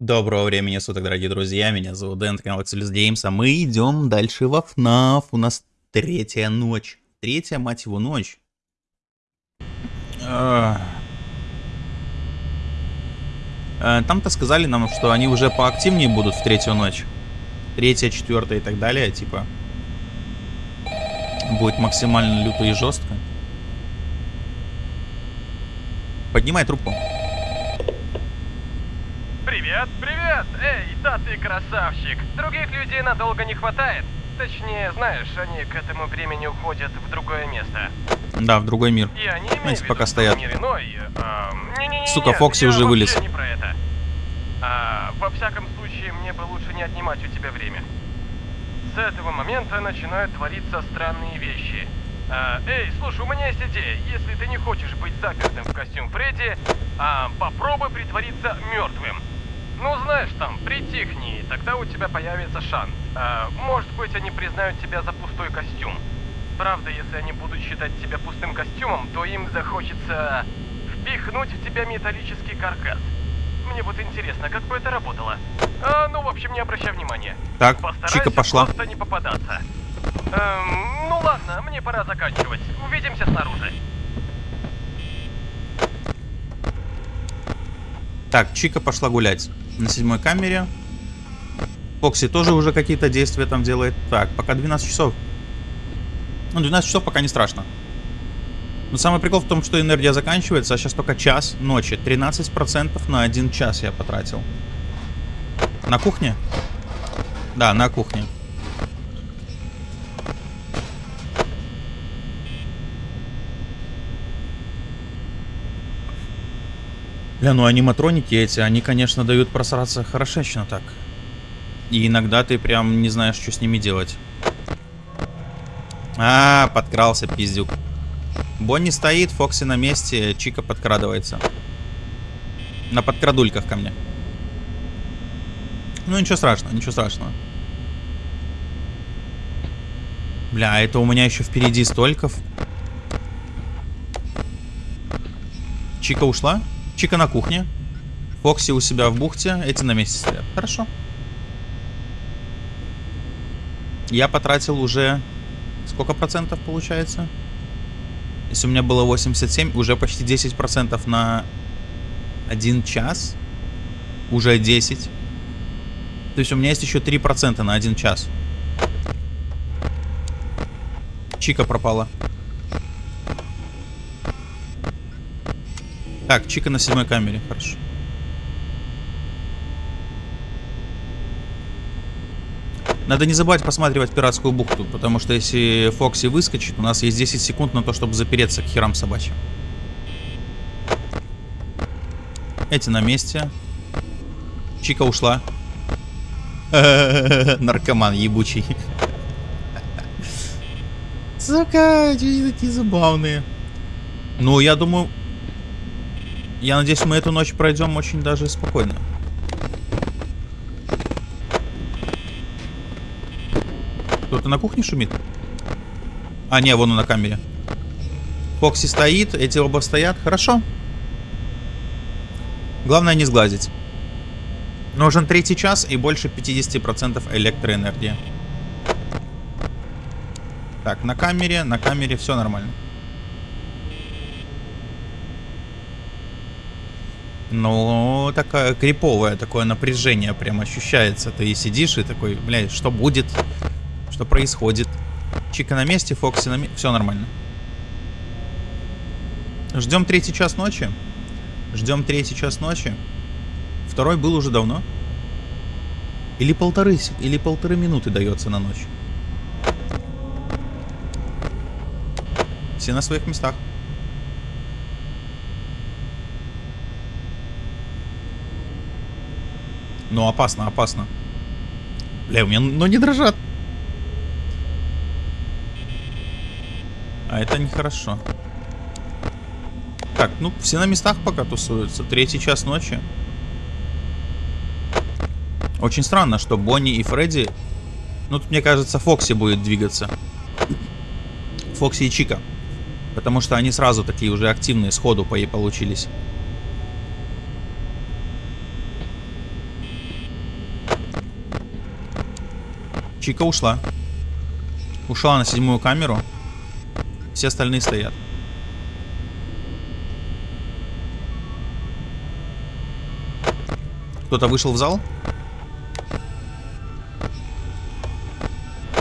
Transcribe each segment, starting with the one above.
Доброго времени суток, дорогие друзья, меня зовут Дэн, канал Excelus Games, а мы идем дальше во FNAF, у нас третья ночь, третья, мать его, ночь. А. А, Там-то сказали нам, что они уже поактивнее будут в третью ночь, третья, четвертая и так далее, типа, будет максимально люто и жестко. Поднимай трубку. Привет, привет! Эй, да ты красавчик! Других людей надолго не хватает. Точнее, знаешь, они к этому времени уходят в другое место. Да, в другой мир. Я не имею Знаете, пока стоят. мир иной. а, не-не-не, Сука, нет, Фокси я уже вылез. не про это. А, во всяком случае, мне бы лучше не отнимать у тебя время. С этого момента начинают твориться странные вещи. А, эй, слушай, у меня есть идея. Если ты не хочешь быть запертым в костюм Фредди, а, попробуй притвориться мертвым. Ну, знаешь, там, притихни, тогда у тебя появится шанс. А, может быть, они признают тебя за пустой костюм. Правда, если они будут считать тебя пустым костюмом, то им захочется впихнуть в тебя металлический каркас. Мне вот интересно, как бы это работало. А, ну, в общем, не обращай внимания. Так, Постарайся Чика пошла. просто не попадаться. Эм, ну ладно, мне пора заканчивать. Увидимся снаружи. Так, Чика пошла гулять на седьмой камере. Фокси тоже уже какие-то действия там делает. Так, пока 12 часов. Ну, 12 часов пока не страшно. Но самый прикол в том, что энергия заканчивается, а сейчас только час ночи. 13% на один час я потратил. На кухне? Да, на кухне. Бля, ну аниматроники эти, они, конечно, дают просраться хорошечно так. И иногда ты прям не знаешь, что с ними делать. А, подкрался пиздюк. Бонни стоит, Фокси на месте, Чика подкрадывается. На подкрадульках ко мне. Ну ничего страшного, ничего страшного. Бля, а это у меня еще впереди стольков. Чика ушла? Чика на кухне. Фокси у себя в бухте. Эти на месте стоят. Хорошо. Я потратил уже... Сколько процентов получается? Если у меня было 87, уже почти 10 процентов на один час. Уже 10. То есть у меня есть еще 3 процента на один час. Чика пропала. Так, Чика на седьмой камере, хорошо. Надо не забывать посматривать пиратскую бухту, потому что если Фокси выскочит, у нас есть 10 секунд на то, чтобы запереться к херам собачьим. Эти на месте. Чика ушла. Наркоман ебучий. Сука, они такие забавные. Ну, я думаю... Я надеюсь, мы эту ночь пройдем очень даже спокойно. Кто-то на кухне шумит? А, не, вон он на камере. Фокси стоит, эти оба стоят. Хорошо. Главное не сглазить. Нужен третий час и больше 50% электроэнергии. Так, на камере, на камере все нормально. Ну, такое криповое такое напряжение прям ощущается. Ты сидишь и такой, блядь, что будет? Что происходит? Чика на месте, Фокси на месте. Все нормально. Ждем третий час ночи. Ждем третий час ночи. Второй был уже давно. Или полторы, или полторы минуты дается на ночь. Все на своих местах. Ну, опасно, опасно. Бля, у меня ноги дрожат. А это нехорошо. Так, ну, все на местах пока тусуются. Третий час ночи. Очень странно, что Бонни и Фредди... Ну, тут, мне кажется, Фокси будет двигаться. Фокси и Чика. Потому что они сразу такие уже активные, сходу по ей получились. Чика ушла. Ушла на седьмую камеру. Все остальные стоят. Кто-то вышел в зал?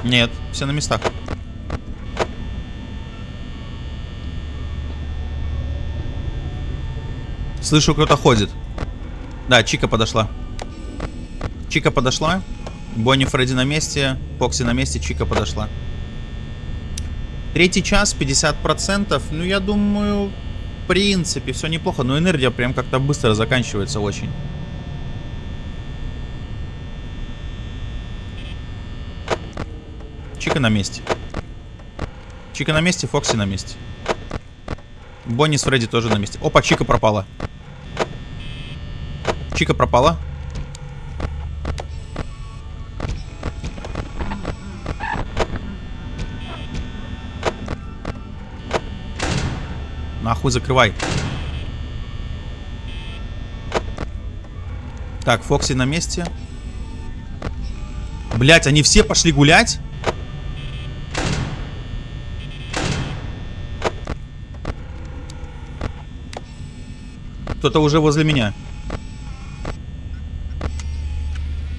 Нет, все на местах. Слышу, кто-то ходит. Да, Чика подошла. Чика подошла. Бонни Фредди на месте. Фокси на месте. Чика подошла. Третий час, 50%. Ну, я думаю, в принципе, все неплохо. Но энергия прям как-то быстро заканчивается очень. Чика на месте. Чика на месте, Фокси на месте. Бонни с Фредди тоже на месте. Опа, Чика пропала. Чика пропала. Нахуй закрывай. Так, Фокси на месте. Блять, они все пошли гулять? Кто-то уже возле меня.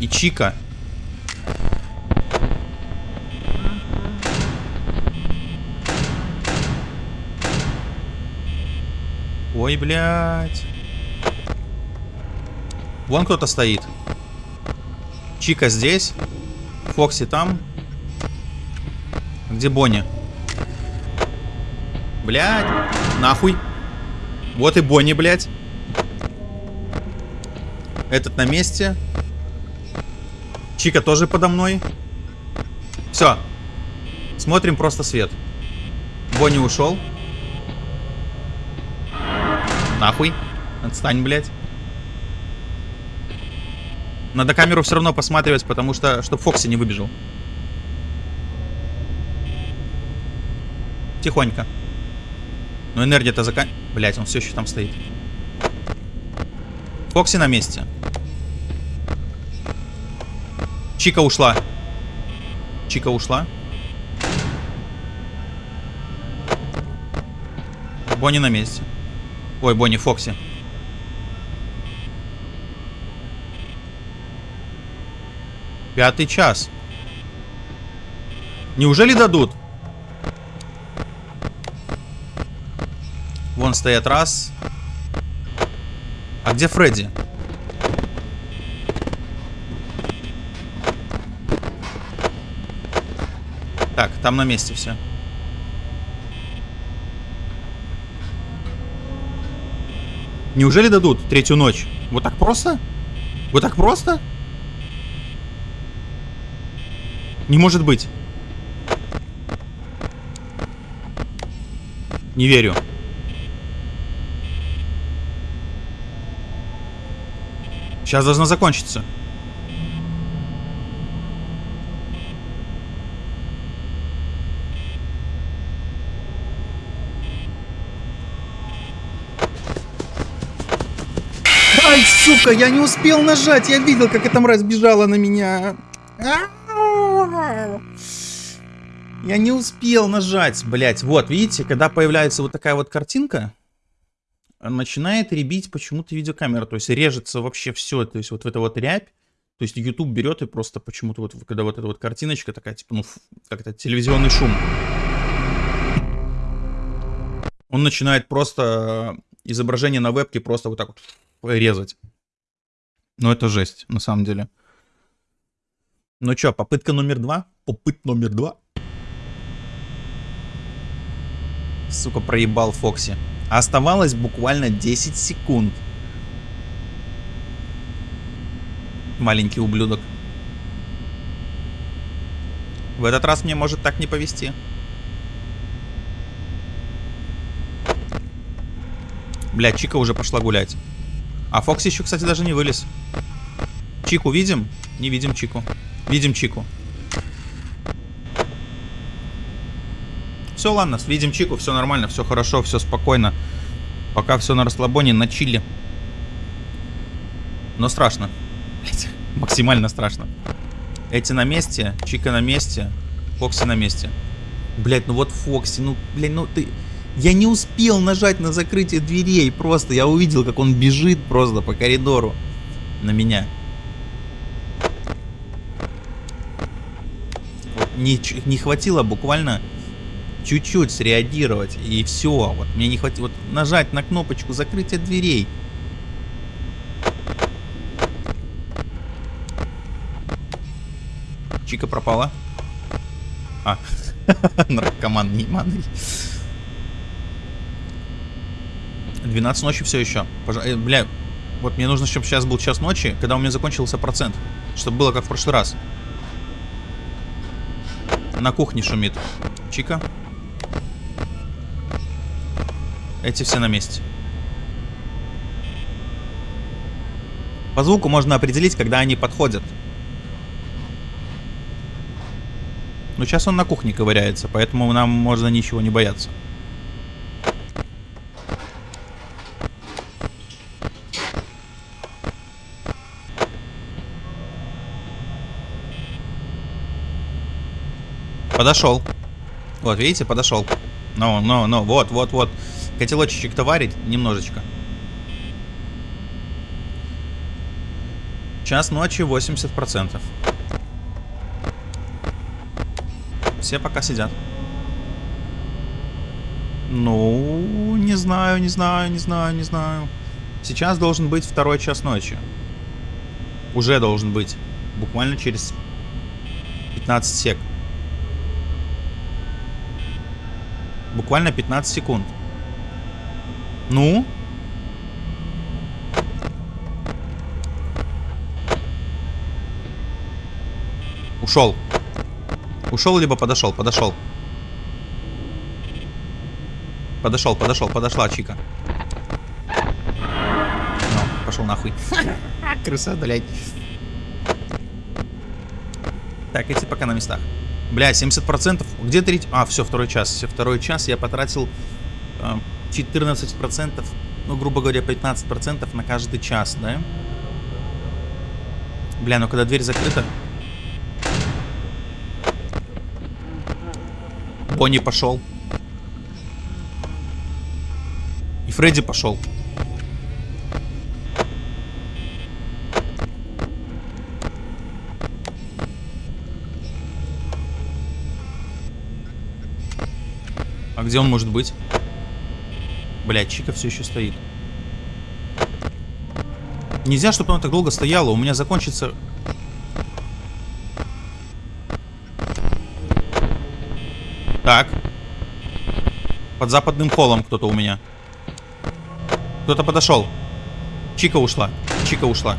И Чика. Ой, блядь. Вон кто-то стоит. Чика здесь. Фокси там. Где Бонни? Блядь. Нахуй. Вот и Бонни, блядь. Этот на месте. Чика тоже подо мной. Все. Смотрим просто свет. Бонни ушел. Нахуй. Отстань, блядь. Надо камеру все равно посматривать, потому что, чтобы Фокси не выбежал. Тихонько. Но энергия-то закан... Блять, он все еще там стоит. Фокси на месте. Чика ушла. Чика ушла. Бонни на месте. Ой, Бонни, Фокси. Пятый час. Неужели дадут? Вон стоят раз. А где Фредди? Так, там на месте все. Неужели дадут третью ночь? Вот так просто? Вот так просто? Не может быть. Не верю. Сейчас должно закончиться. Сука, я не успел нажать. Я видел, как эта мразь бежала на меня. Я не успел нажать, блять. Вот, видите, когда появляется вот такая вот картинка, начинает ребить почему-то видеокамера. То есть режется вообще все. То есть вот в это вот рябь. То есть YouTube берет и просто почему-то вот, когда вот эта вот картиночка такая, типа, ну, как-то телевизионный шум. Он начинает просто изображение на вебке просто вот так вот резать. Ну, это жесть, на самом деле. Ну что, попытка номер два? Попыт номер два. Сука, проебал Фокси. Оставалось буквально 10 секунд. Маленький ублюдок. В этот раз мне может так не повезти. Бля, Чика уже пошла гулять. А Фокси еще, кстати, даже не вылез. Чику видим? Не видим Чику. Видим Чику. Все, ладно, видим Чику, все нормально, все хорошо, все спокойно. Пока все на расслабоне, на чили. Но страшно. Блять, максимально страшно. Эти на месте, Чика на месте, Фокси на месте. Блять, ну вот Фокси, ну, блядь, ну ты... Я не успел нажать на закрытие дверей просто. Я увидел, как он бежит просто по коридору на меня. Вот не, не хватило буквально чуть-чуть среагировать и все. Вот мне не хватило вот нажать на кнопочку закрытия дверей. Чика пропала. А, наркоман неиманный. 12 ночи все еще. Пожа... Э, бля, вот мне нужно, чтобы сейчас был час ночи, когда у меня закончился процент. Чтобы было как в прошлый раз. На кухне шумит. Чика. Эти все на месте. По звуку можно определить, когда они подходят. Но сейчас он на кухне ковыряется, поэтому нам можно ничего не бояться. Подошел. Вот, видите, подошел. Ну, ну, ну, вот, вот, вот. Котелочек-то варить немножечко. Час ночи 80%. Все пока сидят. Ну, не знаю, не знаю, не знаю, не знаю. Сейчас должен быть второй час ночи. Уже должен быть. Буквально через 15 сек. Буквально 15 секунд. Ну? Ушел. Ушел, либо подошел, подошел. Подошел, подошел, подошла Чика. Ну, пошел нахуй. Крыса, блядь. Так, эти пока на местах. Бля, 70%. Где третий? А, все, второй час. Все, второй час я потратил э, 14%, ну, грубо говоря, 15% на каждый час, да? Бля, ну когда дверь закрыта... Бонни пошел. И Фредди пошел. А где он может быть? Блять, Чика все еще стоит. Нельзя, чтобы она так долго стояла. У меня закончится... Так. Под западным холлом кто-то у меня. Кто-то подошел. Чика ушла. Чика ушла.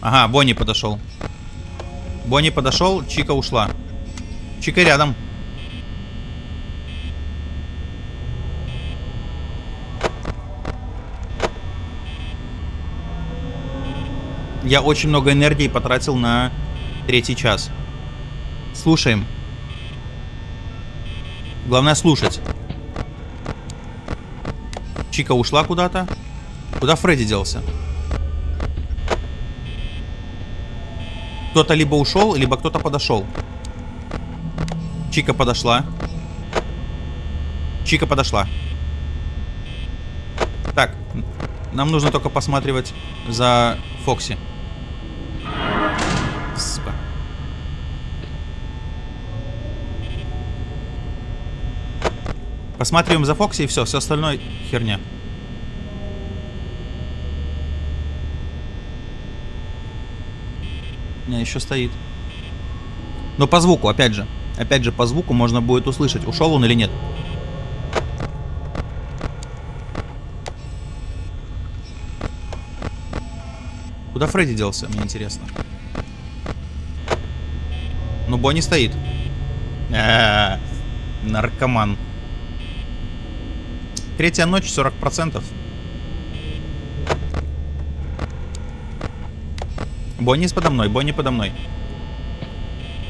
Ага, Бонни подошел. Бонни подошел, Чика ушла. Чика рядом. Я очень много энергии потратил на третий час. Слушаем. Главное слушать. Чика ушла куда-то. Куда Фредди делся? Кто-то либо ушел, либо кто-то подошел. Чика подошла. Чика подошла. Так, нам нужно только посматривать за Фокси. Посматриваем за Фокси и все, все остальное херня. Не, еще стоит. Но по звуку, опять же. Опять же, по звуку можно будет услышать, ушел он или нет. Куда Фредди делся, мне интересно. Ну, Бонни стоит. А -а -а, наркоман. Третья ночь, 40%. Бонни подо мной, Бонни подо мной.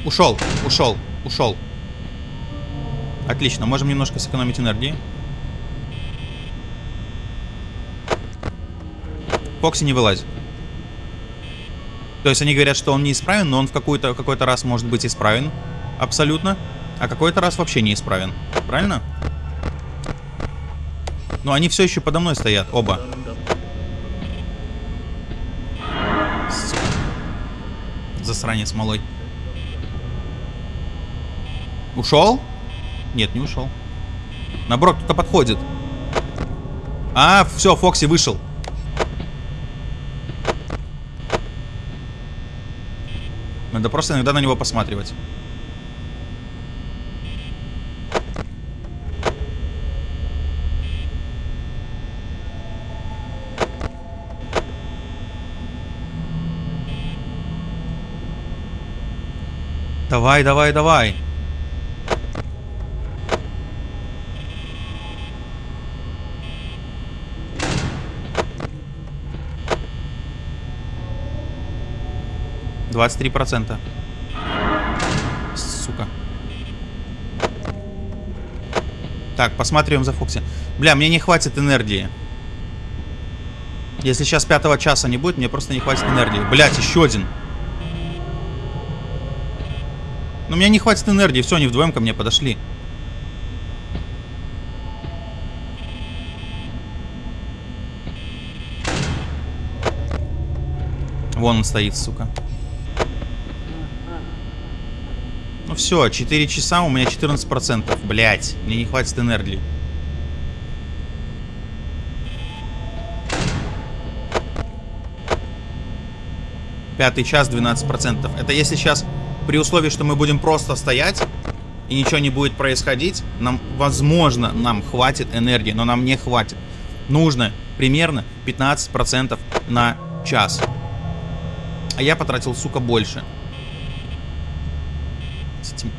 Ушел, ушел, ушел. Отлично, можем немножко сэкономить энергии. Фокси не вылазит. То есть они говорят, что он неисправен, но он в какой-то какой раз может быть исправен. Абсолютно. А какой-то раз вообще неисправен. Правильно? Но они все еще подо мной стоят, оба. Сука. Засранец малой. Ушел? Нет, не ушел. Наоборот, кто-то подходит. А, все, Фокси вышел. Надо просто иногда на него посматривать. Давай, давай, давай. Двадцать три процента. Сука. Так, посмотрим за Фокси. Бля, мне не хватит энергии. Если сейчас пятого часа не будет, мне просто не хватит энергии. Блять, еще один. Но у меня не хватит энергии. Все, они вдвоем ко мне подошли. Вон он стоит, сука. Ну все, 4 часа, у меня 14%. Блять, мне не хватит энергии. Пятый час 12%. Это если сейчас при условии, что мы будем просто стоять и ничего не будет происходить, нам, возможно, нам хватит энергии, но нам не хватит. Нужно примерно 15% на час. А я потратил, сука, больше.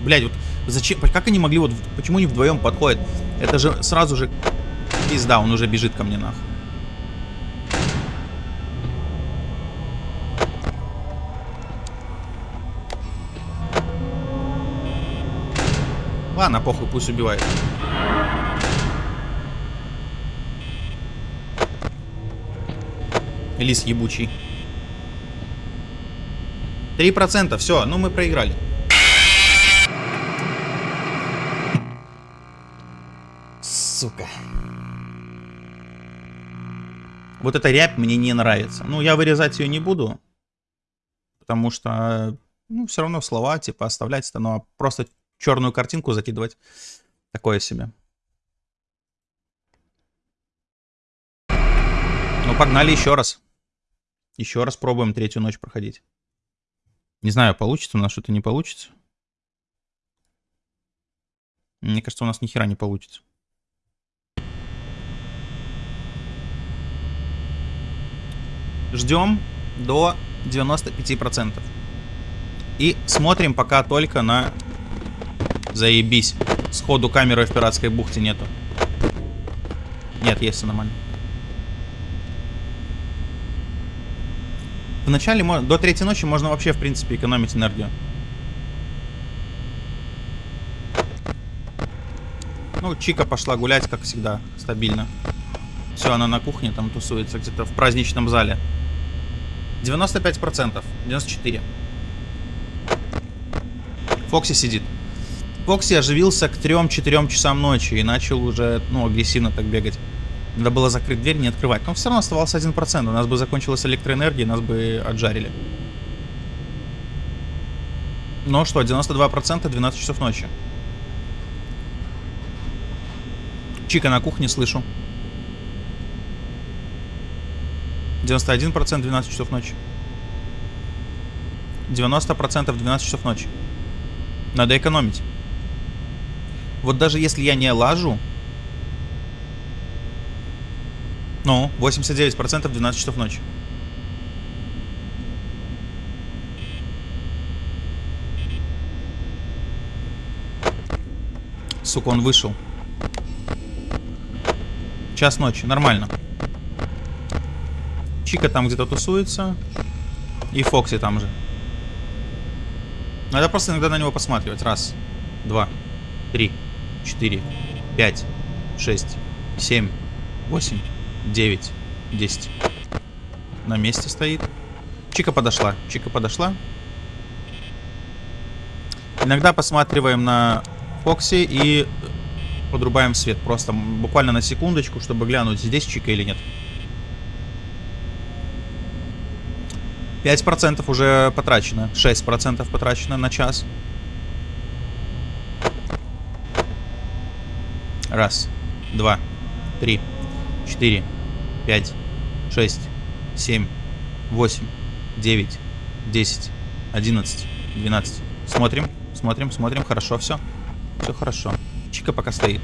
Блять, вот зачем, как они могли, вот, почему они вдвоем подходят? Это же сразу же пизда, он уже бежит ко мне нахуй. Ладно, похуй, пусть убивает. Лис ебучий. Три процента, все, ну мы проиграли. Сука. Вот эта рябь мне не нравится. Ну, я вырезать ее не буду. Потому что, ну, все равно слова, типа, оставлять-то, но просто черную картинку закидывать. Такое себе. Ну, погнали еще раз. Еще раз пробуем третью ночь проходить. Не знаю, получится у нас что-то не получится. Мне кажется, у нас ни хера не получится. Ждем до 95%. И смотрим пока только на Заебись. Сходу камеры в пиратской бухте нету. Нет, есть все нормально. В начале, до третьей ночи можно вообще, в принципе, экономить энергию. Ну, Чика пошла гулять, как всегда, стабильно. Все, она на кухне там тусуется, где-то в праздничном зале. 95%, 94%. Фокси сидит. Фокси оживился к 3-4 часам ночи и начал уже, ну, агрессивно так бегать. Надо было закрыть дверь, не открывать. Но все равно оставался 1%. У нас бы закончилась электроэнергия, нас бы отжарили. Ну что, 92% 12 часов ночи. Чика на кухне слышу. 91% 12 часов ночи. 90% 12 часов ночи. Надо экономить. Вот даже если я не лажу... Ну, 89% 12 часов ночи. Сука, он вышел. Час ночи, нормально. Чика там где-то тусуется. И Фокси там же. Надо просто иногда на него посматривать. Раз, два, три. 4, 5, 6, 7, 8, 9, 10. На месте стоит. Чика подошла. Чика подошла. Иногда посматриваем на Фокси и подрубаем свет. Просто буквально на секундочку, чтобы глянуть, здесь Чика или нет. 5% уже потрачено. 6% потрачено на час. Раз, два, три, четыре, пять, шесть, семь, восемь, девять, десять, одиннадцать, двенадцать. Смотрим, смотрим, смотрим. Хорошо, все. Все хорошо. Чика пока стоит.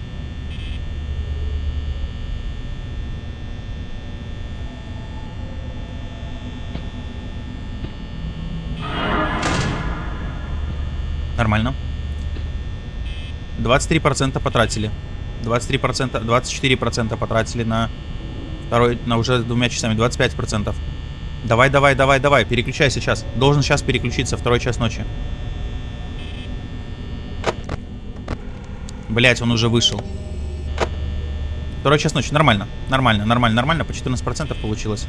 Нормально. 23% потратили. 23%, 24% потратили на второй, на уже двумя часами. 25%. Давай, давай, давай, давай. Переключай сейчас. Должен сейчас переключиться. Второй час ночи. Блять, он уже вышел. Второй час ночи. Нормально. Нормально, нормально, нормально. По 14% получилось.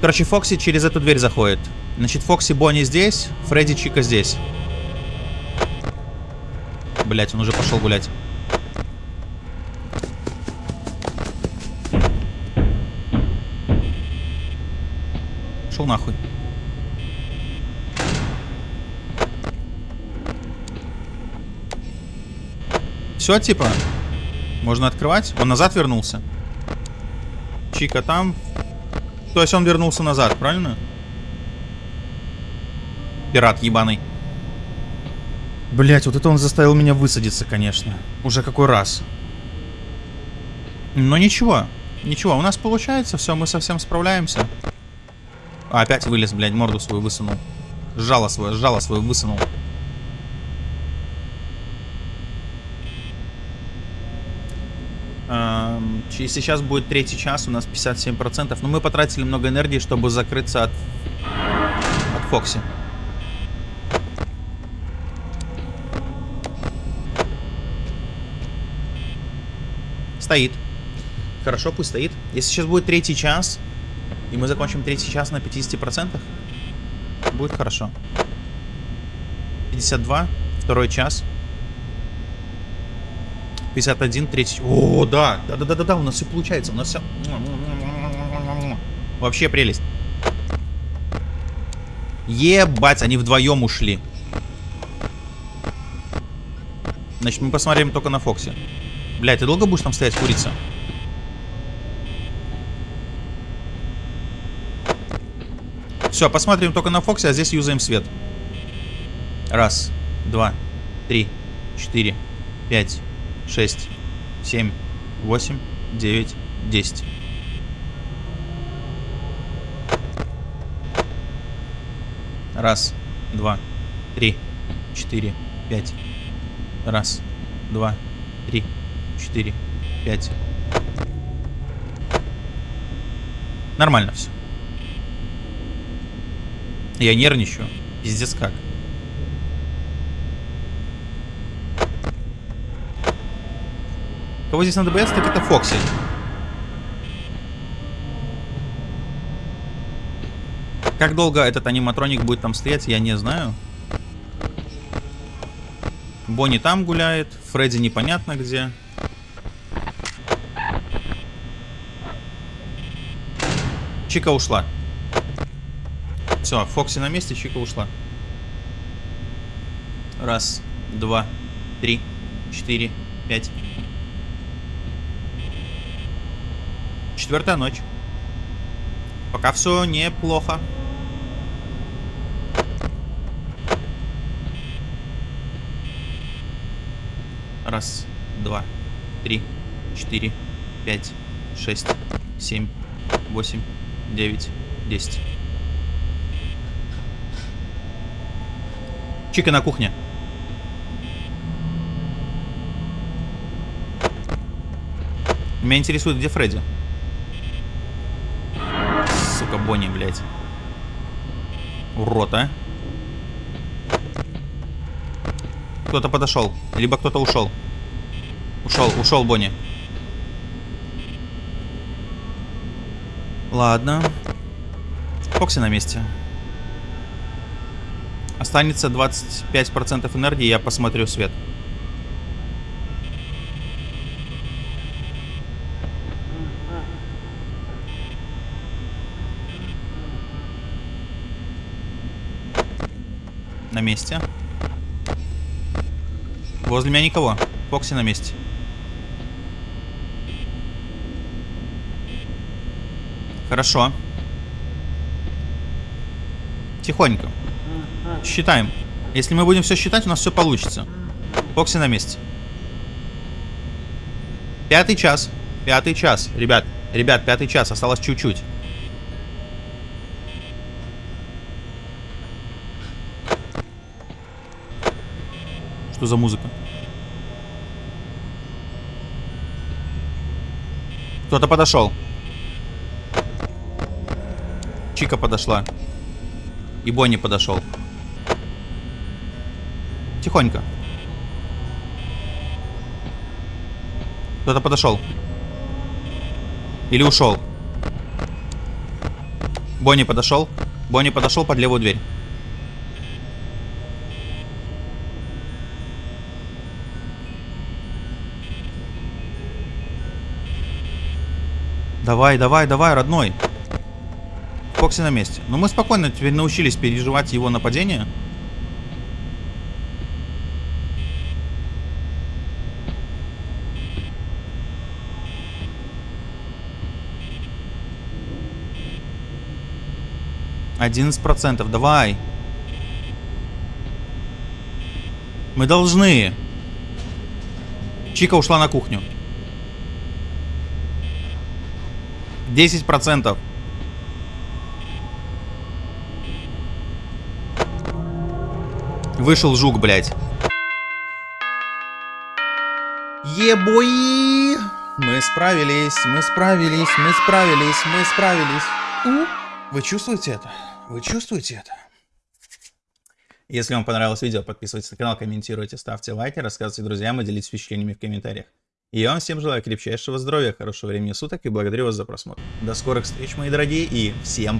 Короче, Фокси через эту дверь заходит. Значит, Фокси Бонни здесь, Фредди Чика здесь. Блять, он уже пошел гулять. Шел нахуй. Все, типа? Можно открывать? Он назад вернулся? Чика там. То есть он вернулся назад, правильно? Пират ебаный. Блять, вот это он заставил меня высадиться, конечно. Уже какой раз. Но ничего. Ничего, у нас получается, все, мы совсем справляемся. Опять вылез, блядь, морду свою высунул. Жало свое, жало свое высунул. Эм, сейчас будет третий час, у нас 57%. Но мы потратили много энергии, чтобы закрыться от, от Фокси. Стоит. Хорошо, пусть стоит. Если сейчас будет третий час, и мы закончим третий час на 50%, будет хорошо. 52, второй час. 51, третий. О, да, да, да, да, да, да, у нас все получается, у нас все. Вообще прелесть. Ебать, они вдвоем ушли. Значит, мы посмотрим только на Фоксе. Блядь, ты долго будешь там стоять, курица? Все, посмотрим только на Фоксе, а здесь юзаем свет. Раз, два, три, четыре, пять, шесть, семь, восемь, девять, десять. Раз, два, три, четыре, пять. Раз, два, три, 4, 5. Нормально все. Я нервничаю. Пиздец как. Кого здесь надо бояться, так это Фокси. Как долго этот аниматроник будет там стоять, я не знаю. Бонни там гуляет, Фредди непонятно где. Чика ушла. Все, Фокси на месте, Чика ушла. Раз, два, три, четыре, пять. Четвертая ночь. Пока все неплохо. Раз, два, три, четыре, пять, шесть, семь, восемь, 9, 10. Чика на кухне. Меня интересует, где Фредди. Сука, Бонни, блядь. Урод, а. Кто-то подошел. Либо кто-то ушел. Ушел, ушел Бонни. Ладно. Фокси на месте. Останется 25% энергии, я посмотрю свет. На месте. Возле меня никого. Фокси на месте. Хорошо. Тихонько. Считаем. Если мы будем все считать, у нас все получится. Фокси на месте. Пятый час. Пятый час. Ребят, ребят, пятый час. Осталось чуть-чуть. Что за музыка? Кто-то подошел. Чика подошла. И Бонни подошел. Тихонько. Кто-то подошел. Или ушел. Бонни подошел. Бонни подошел под левую дверь. Давай, давай, давай, родной. Фокси на месте. Но мы спокойно теперь научились переживать его нападение. Одиннадцать процентов. Давай. Мы должны. Чика ушла на кухню. 10 процентов. Вышел жук, блядь. Ебои! Мы справились, мы справились, мы справились, мы справились. У? Вы чувствуете это? Вы чувствуете это? Если вам понравилось видео, подписывайтесь на канал, комментируйте, ставьте лайки, рассказывайте друзьям и делитесь впечатлениями в комментариях. И я вам всем желаю крепчайшего здоровья, хорошего времени суток и благодарю вас за просмотр. До скорых встреч, мои дорогие, и всем